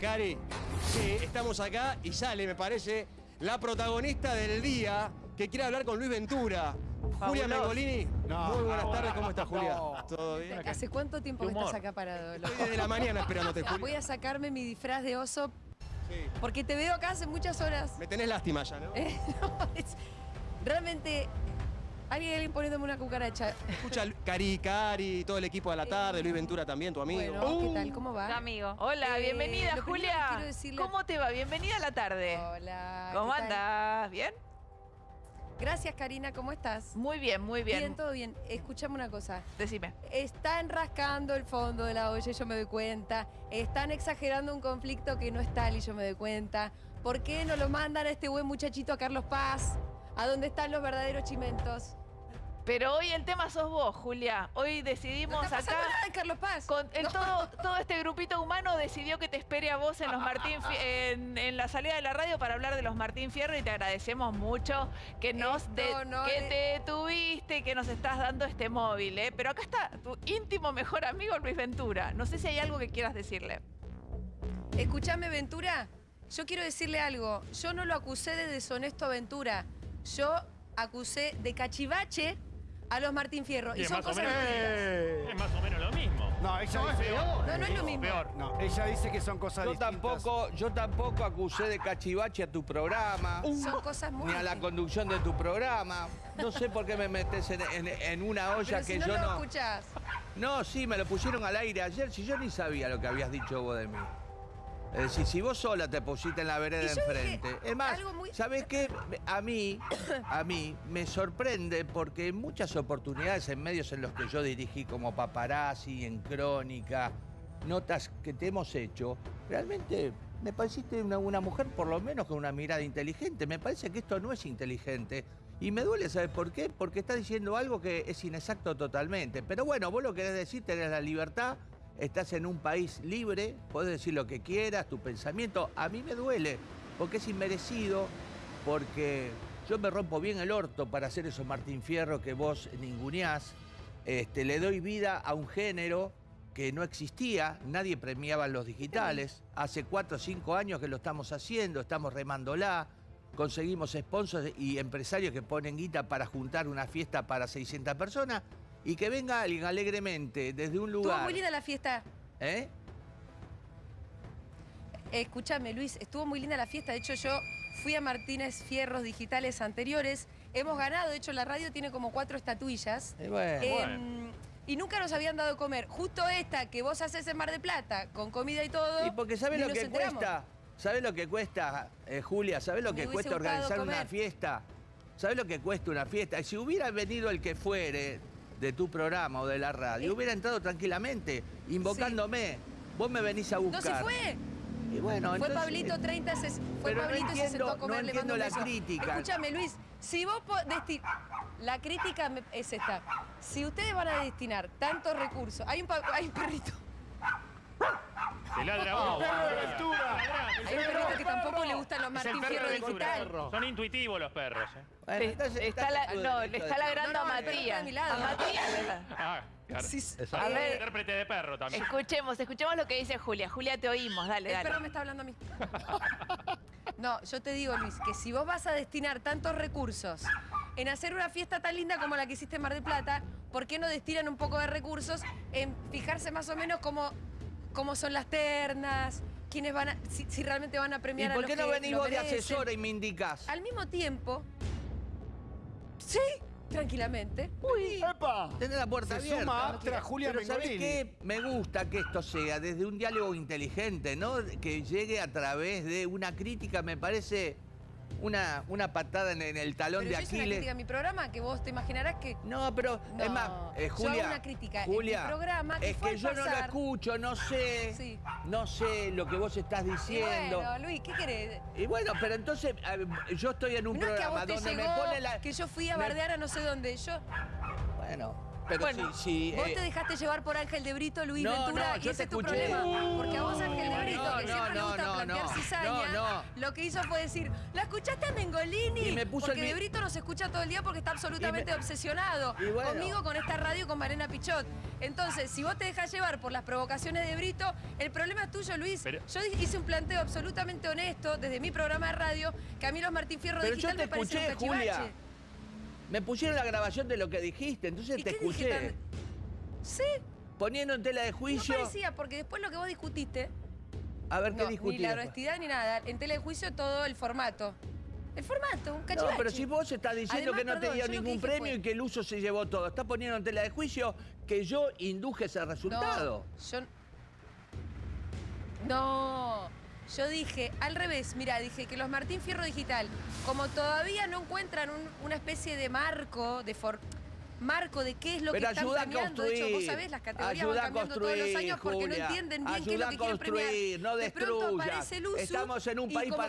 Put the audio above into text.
Cari, sí, estamos acá y sale, me parece, la protagonista del día que quiere hablar con Luis Ventura. Julia Mengolini. No, Muy buenas no, tardes, ¿cómo estás, Julia? no. ¿Todo bien? ¿Hace cuánto tiempo que estás acá parado? Estoy desde la mañana esperándote, Voy Julia. a sacarme mi disfraz de oso Sí. porque te veo acá hace muchas horas. Me tenés lástima ya, ¿no? Eh, no, es- realmente, alguien, alguien poniéndome una cucaracha. Escucha, Cari, Cari, todo el equipo de la tarde, Luis Ventura también, tu amigo. Bueno, ¿qué tal? ¿Cómo va? Tu amigo. Hola, Eh, bienvenida, Julia. decirle- ¿Cómo te va? Bienvenida a la tarde. Hola. ¿Cómo andás? ¿Bien? Gracias, Karina, ¿cómo estás? Muy bien, muy bien. Bien, todo bien. Escuchame una cosa. Decime. Están rascando el fondo de la olla y yo me doy cuenta. Están exagerando un conflicto que no es tal y yo me doy cuenta. ¿Por qué no lo mandan a este buen muchachito a Carlos Paz? A donde están los verdaderos chimentos. Pero hoy el tema sos vos, Julia. Hoy No decidimos está pasando acá. nada en Carlos Paz. Con No. todo, todo este grupito humano decidió que te espere a vos en los Martín en, en la salida de la radio para hablar de los Martín Fierro y te agradecemos mucho que nos Esto de- no que es- te detuviste y que nos estás dando este móvil, ¿eh? Pero acá está tu íntimo mejor amigo Luis Ventura. No sé si hay algo que quieras decirle. Escuchame, Ventura. Yo quiero decirle algo. Yo no lo acusé de deshonesto a Ventura. Yo acusé de cachivache a los Martín Fierro. Y, Y es son más o cosas menos-. Es más o menos lo mismo. No, ella No, es dice. peor. No, no es lo mismo. Peor. No, ella dice que son cosas Yo distintas. tampoco, yo tampoco acusé de cachivache a tu programa, Son cosas muy ni a la conducción de tu programa. No sé por qué me metes en, en- en una olla Pero si que no yo lo no. escuchás. No, sí, me lo pusieron al aire ayer, si yo ni sabía lo que habías dicho vos de mí. Es decir, si vos sola te pusiste en la vereda Y yo enfrente. dije Es más, algo muy- ¿sabés qué? A mí, a mí me sorprende porque en muchas oportunidades en medios en los que yo dirigí como paparazzi, en crónica, notas que te hemos hecho, realmente me pareciste una, una mujer por lo menos con una mirada inteligente. Me parece que esto no es inteligente. Y me duele, ¿sabes por qué? Porque estás diciendo algo que es inexacto totalmente. Pero bueno, vos lo querés decir, tenés la libertad, estás en un país libre, podés decir lo que quieras, tu pensamiento. A mí me duele, porque es inmerecido, porque yo me rompo bien el orto para hacer esos Martín Fierro que vos ninguneás. Este, le doy vida a un género que no existía, nadie premiaba los digitales. Hace cuatro o cinco años que lo estamos haciendo, estamos remándola. Conseguimos sponsors y empresarios que ponen guita para juntar una fiesta para 600 personas y que venga alguien alegremente desde un Estuvo lugar. muy linda la fiesta. ¿Eh? Eh, Escúchame, Luis, estuvo muy linda la fiesta. De hecho, yo fui a Martínez Fierros Digitales anteriores. Hemos ganado, de hecho, la radio tiene como cuatro estatuillas. Eh, bueno. Em, Y nunca nos habían dado de comer. Justo esta que vos haces en Mar de Plata, con comida y todo. Y porque ¿sabes lo que enteramos. cuesta? ¿Sabes lo que cuesta, eh, Julia? ¿Sabes lo que cuesta organizar una fiesta? ¿Sabes lo que cuesta una fiesta? Y Si hubiera venido el que fuere de tu programa o de la radio, Eh. hubiera entrado tranquilamente, invocándome. Vos me venís a No buscar. se fue. Y bueno, Fue entonces- Pablito 30, se, fue Pero no Pablito y se entiendo- sentó a comer, no le mando entiendo la crítica. Escúchame, Luis, si vos desti- La crítica es esta. Si ustedes van a destinar tantos recursos... Hay un, pa- hay un perrito. Se ladra vos. Hay un perrito que tampoco le gustan los el Martín perro Fierro de Digital. Son intuitivos los perros. ¿eh? Bueno, Te- entonces está estás la- en tu no, le de- está ladrando No, no, a el perro está Matías. de mi lado. A Matías. Ah, claro. Sí. A ver. Intérprete de perro también. Escuchemos, escuchemos lo que dice Julia. Julia, te oímos, dale, El dale. perro me está hablando a mí. No, yo te digo, Luis, que si vos vas a destinar tantos recursos en hacer una fiesta tan linda como la que hiciste en Mar del Plata, ¿por qué no destinan un poco de recursos en fijarse más o menos cómo, cómo son las ternas, quiénes van a, si, si realmente van a ¿Y premiar a por los qué no que venís lo vos de merecen? asesora y me indicás? Al mismo tiempo, sí, tranquilamente. ¡Epa! Tenés la puerta Se abierta. suma Aptra Julia Pero ¿sabés Mengolini. qué? Me gusta que esto sea desde un diálogo inteligente, ¿no? Que llegue a través de una crítica, me parece una, una patada en, en el talón Pero de yo hice una crítica Aquiles. a mi programa que vos te imaginarás que No, pero No, es más, eh, yo Julia. hago una crítica en Julia, mi programa que es fue que yo no lo escucho, no sé. Sí. No sé lo que vos estás Y diciendo. bueno, Luis, ¿qué querés? Y bueno, pero entonces yo estoy en un No es que a programa vos te donde llegó me pone la. que yo fui a bardear a no sé dónde. Yo, Bueno, pero Bueno, si. si, vos eh, te dejaste llevar por Ángel de Brito, Luis no, Ventura, no, y ese es tu escuché. problema. Porque a vos Ángel de Brito, No, que no, siempre le gusta no, plantear no. cizaña, No, no. lo que hizo fue decir, ¿la escuchaste a Mengolini? Y me puso porque el de Brito nos escucha todo el día porque está absolutamente Y me- obsesionado Y bueno. conmigo, con esta radio, con Marena Pichot. Entonces, si vos te dejas llevar por las provocaciones de Brito, el problema es tuyo, Luis. Pero- Yo hice un planteo absolutamente honesto desde mi programa de radio, que a mí los Martín Fierro Pero Digital yo te me parecen escuché. Julia. Me pusieron la grabación de lo que dijiste, entonces ¿Y te qué dije escuché. tan- Sí, Poniendo en tela de no juicio. parecía, porque después lo que vos discutiste, a ver qué no, ni la honestidad ni nada, en tele de juicio todo el formato. El formato, un cachivache. No, pero si vos estás diciendo Además, que no te perdón, dio ningún premio fue- y que el uso se llevó todo, estás poniendo en tela de juicio que yo induje ese resultado. No, yo... No, yo dije al revés, mira, dije que los Martín Fierro Digital, como todavía no encuentran un- una especie de marco, de for- marco de qué es lo Pero que están premiando, de hecho, vos sabés, las categorías van cambiando todos los años porque no entienden bien qué es lo que quieren premiar. no de pronto aparece el uso Estamos en un país para